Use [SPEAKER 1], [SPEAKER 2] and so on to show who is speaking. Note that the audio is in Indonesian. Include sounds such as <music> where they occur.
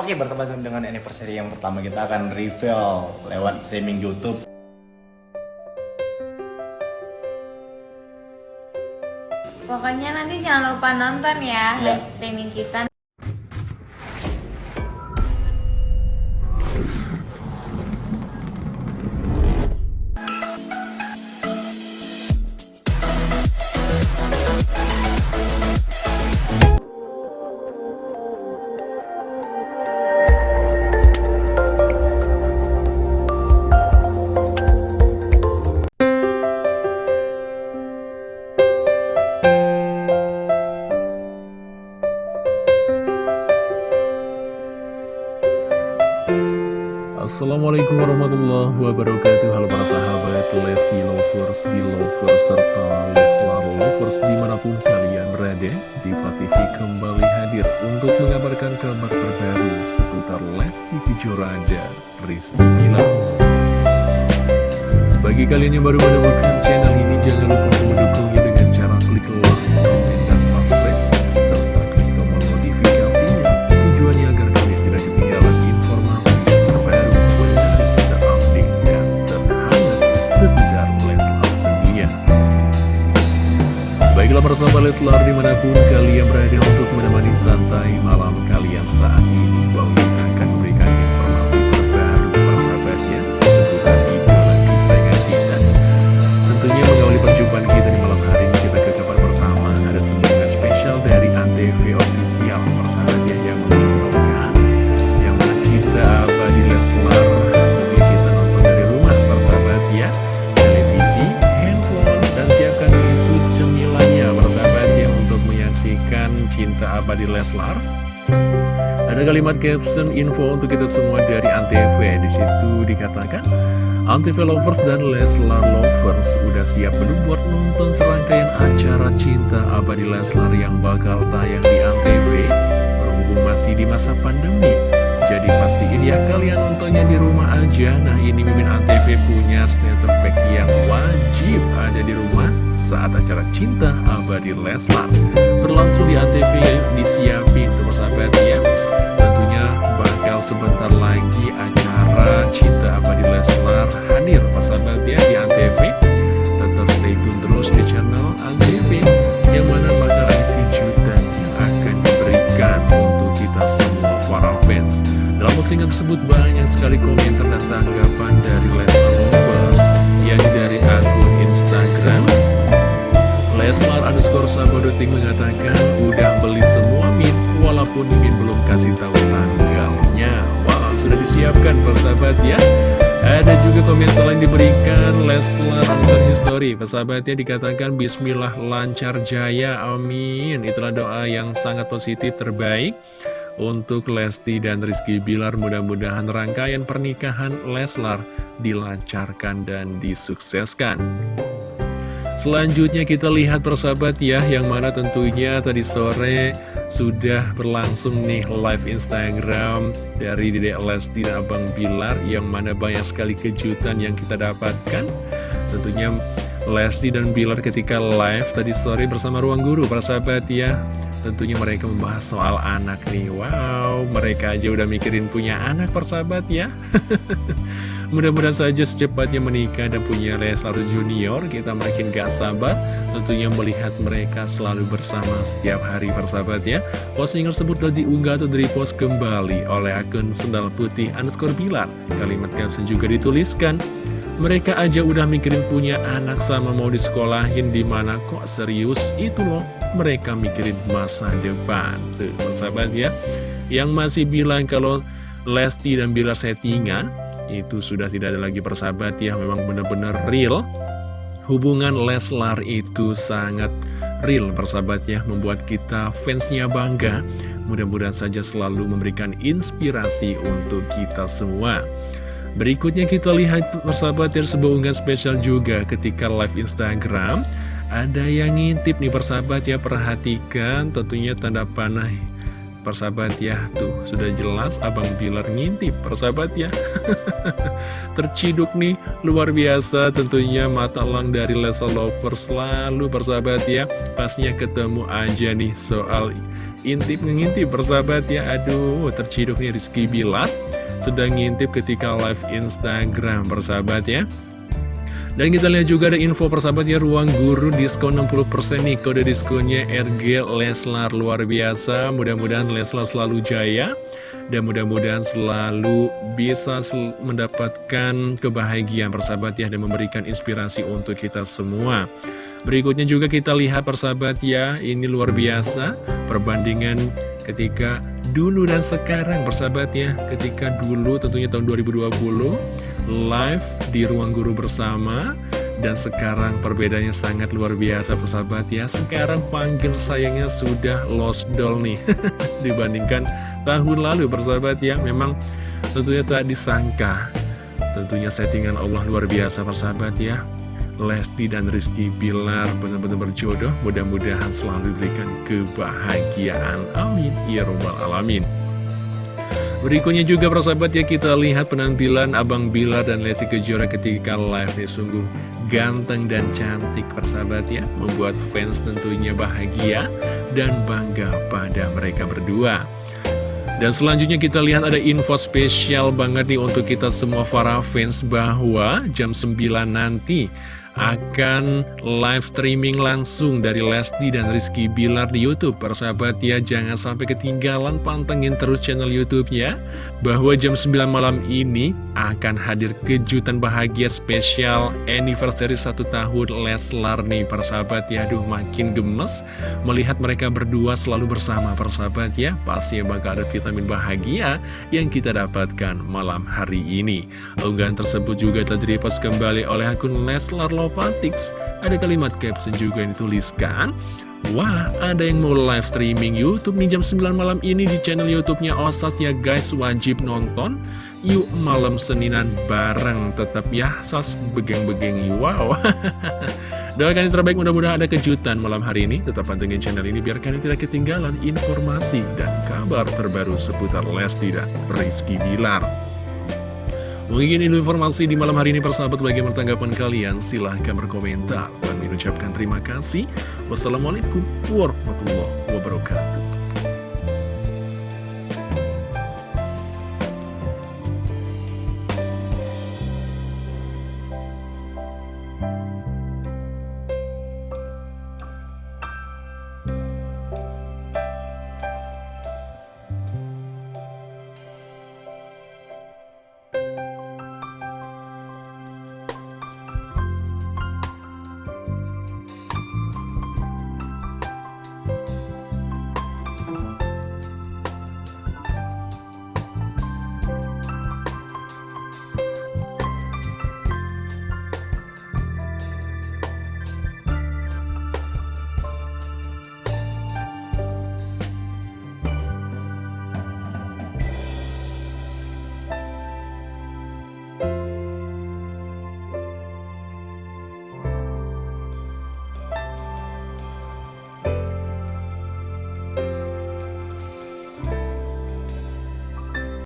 [SPEAKER 1] Oke, bertepatan dengan anniversary yang pertama kita akan reveal lewat streaming YouTube.
[SPEAKER 2] Pokoknya nanti jangan lupa nonton ya
[SPEAKER 1] Ya.
[SPEAKER 2] live streaming kita.
[SPEAKER 3] Assalamualaikum warahmatullahi wabarakatuh. Halo para sahabat Lesti Lovers, Belovers, serta Leslar Lovers di mana pun kalian berada Diva TV kembali hadir untuk mengabarkan kabar terbaru seputar Lesti Kejora dan Rizky Bilar. Bagi kalian yang baru menemukan channel sahabat Leslar di mana pun kalian berada untuk menemani santai malam kalian saat ini. Bang cinta abadi Leslar ada kalimat caption info untuk kita semua dari Antv. Di situ dikatakan, Antv Lovers dan Leslar Lovers udah siap belum buat nonton serangkaian acara cinta abadi Leslar yang bakal tayang di Antv. Berhubung masih di masa pandemi, jadi pastiin ya kalian nontonnya di rumah aja. Nah ini Mimin Antv punya starter pack yang wajib ada di rumah saat acara cinta abadi Leslar. Berlangsung di Antv disiapin tuh sahabat ya. Tentunya bakal sebentar lagi acara cinta abadi Leslar hadir sahabat ya di Antv tersebut banyak sekali komentar dan tanggapan dari Leslar Lovers yang dari akun Instagram Leslar underscore Sabodoting mengatakan udah beli semua min walaupun Mimin belum kasih tahu tanggalnya. Wow, sudah disiapkan persahabat ya. Ada juga komentar lain diberikan Leslar underscore history. Persahabatnya dikatakan Bismillah lancar jaya, amin. Itulah doa yang sangat positif terbaik untuk Lesti dan Rizky Bilar. Mudah-mudahan rangkaian pernikahan Leslar dilancarkan dan disukseskan. Selanjutnya kita lihat persahabat ya Yang mana tentunya tadi sore sudah berlangsung nih live Instagram Dari Dedek Lesti dan Abang Bilar Yang mana banyak sekali kejutan yang kita dapatkan Tentunya Lesti dan Bilar ketika live tadi sore bersama Ruang Guru persahabat ya Tentunya mereka membahas soal anak nih. Wow, mereka aja udah mikirin punya anak persahabat ya. <laughs> Mudah-mudahan saja secepatnya menikah dan punya Leslar Junior. Kita makin gak sabar tentunya melihat mereka selalu bersama setiap hari persahabat ya. Postingan tersebut telah diunggah atau repost kembali oleh akun Sendal Putih underscore Bilar Kalimat caption juga dituliskan mereka aja udah mikirin punya anak sama mau disekolahin di mana kok serius itu loh mereka mikirin masa depan. Tuh persahabat ya. Yang masih bilang kalau Lesti dan Bilar settingan itu sudah tidak ada lagi persahabat ya. Memang benar-benar real. Hubungan Leslar itu sangat real persahabat ya. Membuat kita fansnya bangga. Mudah-mudahan saja selalu memberikan inspirasi untuk kita semua. Berikutnya kita lihat persahabat ya sebuah unggahan spesial juga ketika live Instagram ada yang ngintip nih persahabat ya perhatikan tentunya tanda panah. Persahabat ya, tuh sudah jelas Abang Bilar ngintip persahabat ya. <laughs> Terciduk nih, luar biasa tentunya mata lang dari Lesa Lovers selalu persahabat ya. Pasnya ketemu aja nih soal intip ngintip persahabat ya. Aduh, terciduk nih Rizky Bilar Sedang ngintip ketika live Instagram persahabat ya dan kita lihat juga ada info persahabatnya ruang guru diskon 60% nih. Kode diskonnya RG Leslar luar biasa. Mudah-mudahan Leslar selalu jaya. Dan mudah-mudahan selalu bisa sel mendapatkan kebahagiaan persahabat ya dan memberikan inspirasi untuk kita semua. Berikutnya juga kita lihat persahabat ya ini luar biasa. Perbandingan ketika dulu dan sekarang persahabat ya ketika dulu tentunya tahun 2020 live di ruang guru bersama. Dan sekarang perbedaannya sangat luar biasa persahabat ya. Sekarang panggil sayangnya sudah lost doll nih. <laughs> Dibandingkan tahun lalu persahabat ya. Memang tentunya tak disangka. Tentunya settingan Allah luar biasa persahabat ya. Lesti dan Rizky Bilar benar-benar berjodoh. Mudah-mudahan selalu diberikan kebahagiaan. Amin. Ya Rabbal Alamin Berikutnya juga persahabat ya kita lihat penampilan Abang Bilar dan Lesti Kejora ketika live nih sungguh ganteng dan cantik persahabat ya. Membuat fans tentunya bahagia dan bangga pada mereka berdua. Dan selanjutnya kita lihat ada info spesial banget nih untuk kita semua para fans bahwa jam 9 nanti akan live streaming langsung dari Lesti dan Rizky Bilar di Youtube. Persahabat ya, jangan sampai ketinggalan pantengin terus channel Youtube-nya Bahwa jam 9 malam ini akan hadir kejutan bahagia spesial anniversary satu tahun Leslar nih. Persahabat ya Aduh makin gemes melihat mereka berdua selalu bersama. Persahabat ya Pasti bakal ada vitamin bahagia yang kita dapatkan malam hari ini. Unggahan tersebut juga telah direpost kembali oleh akun Leslar Lovatics Ada kalimat caption juga yang dituliskan Wah, ada yang mau live streaming Youtube nih jam 9 malam ini di channel Youtubenya Osas ya guys, wajib nonton. Yuk malam Seninan bareng tetap ya, sas begeng-begeng wow. <laughs> Doakan yang terbaik mudah-mudahan ada kejutan malam hari ini. Tetap pantengin channel ini biar kalian tidak ketinggalan informasi dan kabar terbaru seputar Lesti dan Rizky Bilar Mungkin ini informasi di malam hari ini persahabat bagaimana tanggapan kalian? Silahkan berkomentar. Dan mengucapkan terima kasih. Wassalamualaikum warahmatullahi